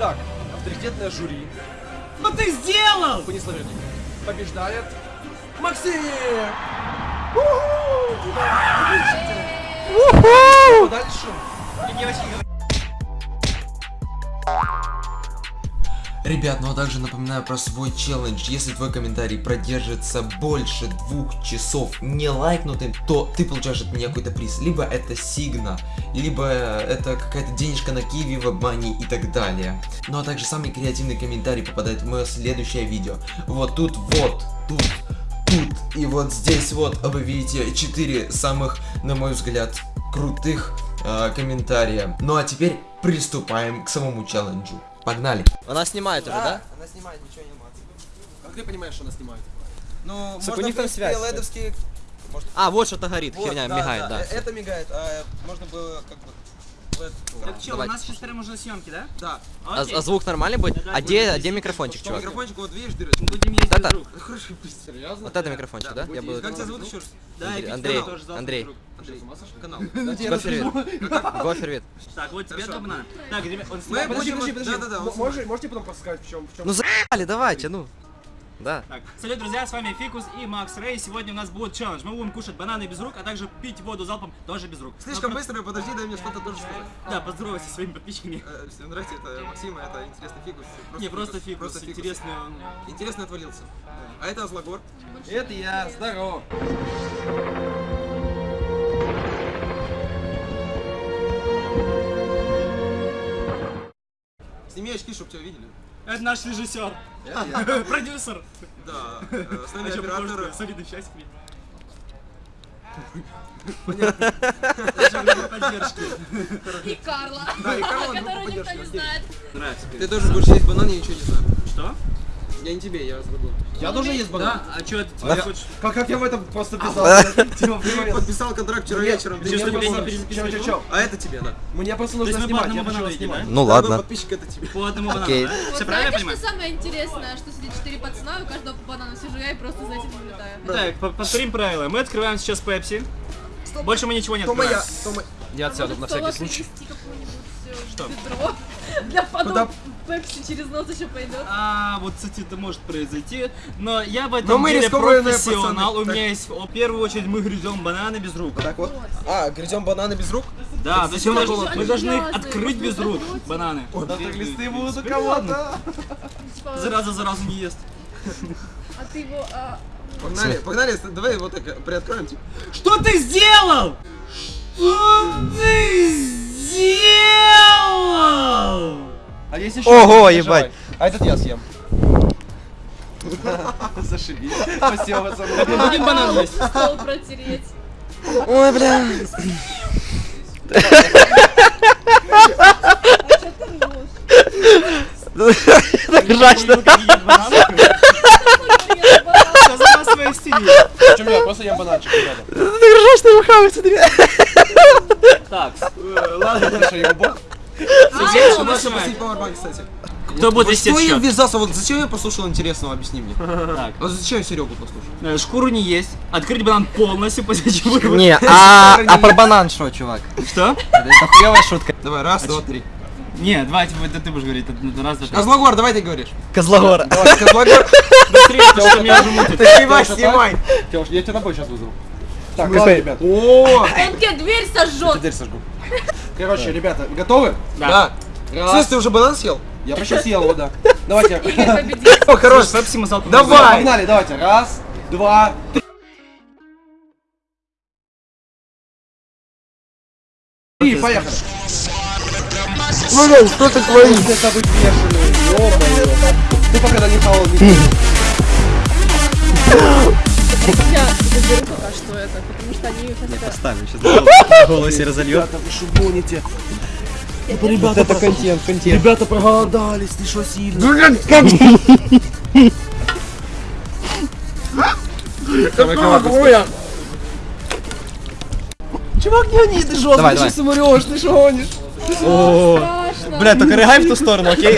Итак, авторитетное жюри Что ты сделал? по несложению побеждает Максим! Уху! Дальше. Ребят, ну а также напоминаю про свой челлендж. Если твой комментарий продержится больше двух часов не лайкнутым, то ты получаешь от меня какой-то приз. Либо это сигна, либо это какая-то денежка на киви, в обмане и так далее. Ну а также самый креативный комментарий попадает в мое следующее видео. Вот тут вот, тут, тут и вот здесь вот вы видите 4 самых, на мой взгляд, крутых э, комментария. Ну а теперь приступаем к самому челленджу. Погнали! Она снимает уже, да? Она снимает, ничего не мат. Как ты понимаешь, что она снимает? Ну, у можно, них в там связь, ледовские... Может, А, вот что-то горит, вот, херня, да, мигает, да. э, Это мигает, а можно было как бы... Так что, у нас сейчас прям уже съемки, да? Да. А, Окей. а звук нормальный будет? Да, А да, где, а где висеть. микрофончик, чувак? микрофончик вот видишь, дыры. Будем ездить Да-да. друг. Хороший, серьезно? Вот это микрофончик, да? Я буду... Как тебя зовут еще раз? Да, Андрей, Андрей, Андрей. Канал. Гофервит. Гофервит. Так, вот тебе Хорошо. банана. Так, ребят, он Мы подожди, подожди. Вот Можете, потом подсказать, в чем. Ну заебали, давайте, ну. Да. Так, салют, друзья, с вами Фикус и Макс Рэй. Сегодня у нас будет челлендж. Мы будем кушать бананы без рук, а также пить воду залпом тоже без рук. Слишком Ну, быстро, подожди, дай мне что-то тоже сказать. Да, поздоровайся со своими подписчиками. Э, Всем здрасте, это Максим, а это интересный фикус. Не, просто Фикус, Просто фикус. интересный он. Интересно отвалился. А это Азлагор. Это я, здорово. Сними очки, чтобы тебя видели. Это наш режиссер. Продюсер. Да, э, с нами А что, похож оператор. на солидный счастье? Поддержки. И Карла, Да, и Карла, которую никто поддержки, не знает. Нравится. Ты тоже будешь есть банан, я ничего не знаю. Что? Я не тебе, я Азлагор. Я тоже есть банан. Да? А что это А тебе хочешь? Как, как я в этом просто писал? Типа, Ты подписал контракт вчера вечером. ты ты что, не? А это тебе, да. Мне просто нужно снимать, я едим, снимать. Ну ладно. подписчик, это тебе. По одному банану, Окей. Все правильно понимаю? что самое интересное, что сидит 4 пацана, и у каждого по банану сижу я и просто за этим наблюдаю. Так, по- повторим правила. Мы открываем сейчас Пепси. Больше мы ничего не открываем. моя. Я отсяду на всякий случай. э, Что? для Куда? Пепси через нос еще пойдет. А, вот, кстати, это может произойти. Но я в этом Но мы деле профессионал. пацаны. У меня есть... В первую очередь мы грызем бананы без рук. Так вот. А, грызем бананы без рук? Да, то есть мы должны, мы грязные, должны их грязные, открыть без рук. Бананы. Да так листы будут у кого-то. Зараза заразу не ест. А ты его... а, Погнали, погнали, давай вот так приоткроем, типа. Что ты сделал? Что ты сделал? А есть еще. Ого, один, ебать. А этот я съем. Зашибись. Спасибо, пацаны. будем банан есть. стол протереть. Ой, бля. А ты ржешь? Так жачно. Что за массовая истерия? Чем я? Просто ем бананчик, ребята. Так жачно рухавый, смотри. Так, э, ладно. Хорошо, ему бог. Пауэрбанк, кстати. Кто будет вести что я ввязался? Вот зачем я послушал интересного, объясни мне. Так. Вот зачем я Серегу послушал? Э, Шкуру не есть. Открыть банан полностью, после чего его- Не, а, а про банан что, чувак? Что? Это хуевая шутка. Давай, раз, два, три. Не, давайте это ты будешь говорить. это- это Раз, два, три. Козлогор, давай ты говоришь. Козлогора. Давай, Козлогор. Быстрее, потому что меня уже мутит. Снимай, снимай. Тёш, я тебя тобой сейчас вызову. Так, ладно, ребят. О, тебе дверь сожжет. Дверь сожгу. Короче, ребята, готовы? да. Раз. Слышь, ты уже банан съел? Я почти съел его, да. Давайте. О, хорош. Пепси мы залпом Давай. Погнали, давайте. Раз, два, три. И поехали. Ну, что ты творишь? Это бешеный, ё-моё. Ты пока не холодный. Они. Поставим сейчас. Голосе разольет. Ребята, вы что гоните? Вот это контент, контент. Ребята проголодались, ты что сильно? Чувак, не гони, ты жестко, Давай, ты давай. сейчас умрешь, ты что гонишь? Бля, только рыгай в ту сторону, окей?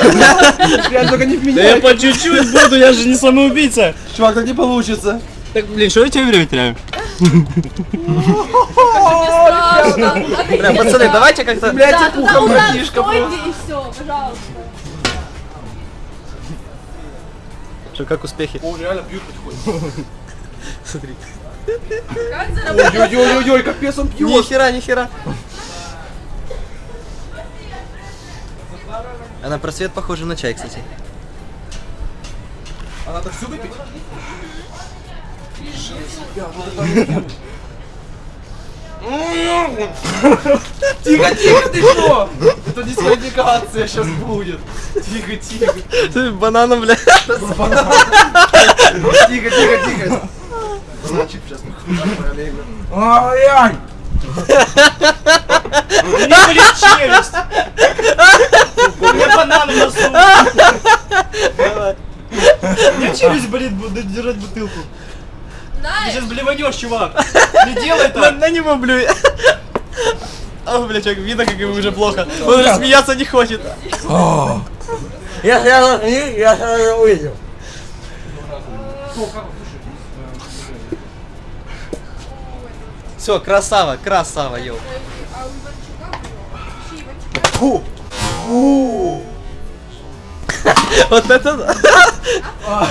Реально, только не в Да меня. я по чуть-чуть буду, я же не самоубийца. Чувак, так не получится. Так, блин, что я тебе время теряю? Бля, пацаны, давайте как-то... Блядь, Да, я туда пухом удар, братишка стойте просто. и все, пожалуйста. Что, как успехи? О, реально пьют потихоньку. Смотри. Как заработать? Ой-ой-ой, капец он пьет. Ни хера, ни хера. А на просвет похоже на чай, кстати. А надо всю выпить? Тихо, тихо, ты что? Это дисквалификация сейчас будет. Тихо, тихо. Ты бананом, бля. Тихо, тихо, тихо. Значит, сейчас параллельно. Ай-яй! Не болит челюсть! У меня банан в носу! Меня челюсть болит, буду держать бутылку. Ты сейчас блеванешь, чувак! Не делай так! на него блюй. О, бля, человек, видно, как ему уже плохо. Он уже смеяться не хочет. Я сразу, я сразу увидел. Все, красава, красава, йоу. а у Иванчука было. Ищи Иванчука. Вот это да.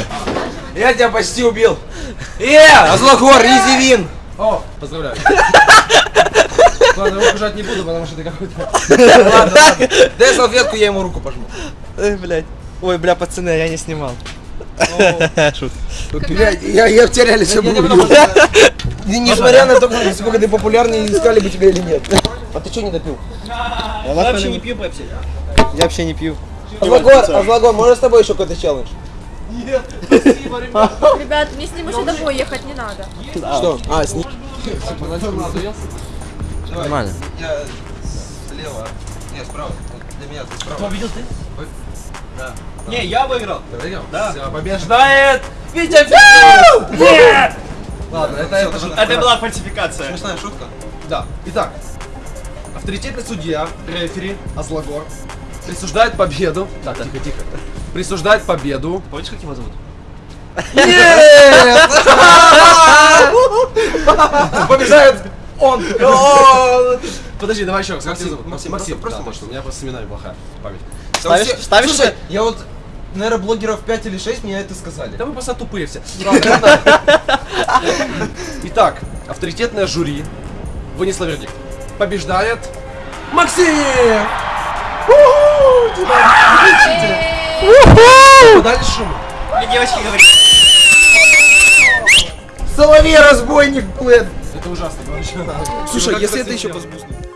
Я тебя почти убил. Э, Злогор, Изивин. О, поздравляю. Ладно, руку жать не буду, потому что ты какой-то... Ладно, ладно. Дай салфетку, я ему руку пожму. Ой, блядь. Ой, бля, пацаны, я не снимал. Шут. Блядь, я, я в тебя все Несмотря на то, насколько ты популярный, искали бы тебя или нет. А ты что не допил? Я вообще не пью пепси. Я вообще не пью. Азлагор, Азлагор, можно с тобой еще какой-то челлендж? Ребят, мне с ним еще домой ехать не надо. Что? А, с ним. Нормально. Я слева. Нет, справа. Для меня ты справа. Победил ты? Не, я выиграл. Да. Все, побеждает Витя Нет! Ладно, это, это же... Это была фальсификация. Смешная шутка. Да. Итак, авторитетный судья, рефери, Азлагор, присуждает победу. Так, тихо, тихо. Присуждает победу. Помнишь, как его зовут? Нет! Побеждает он! Подожди, давай еще раз. Как тебя зовут? Максим, Максим, просто- точно. У меня просто с именами плохая память. Ставишь- Слушай, я вот, наверное, блогеров 5 или 6 мне это сказали. Да вы просто тупые все. Итак, авторитетное жюри вынесло вердикт. Побеждает Максим! У-ху! Шум. Мне девочки говорят. Соловей разбойник, блин. Это ужасно, короче. Слушай, Как если это еще сделать?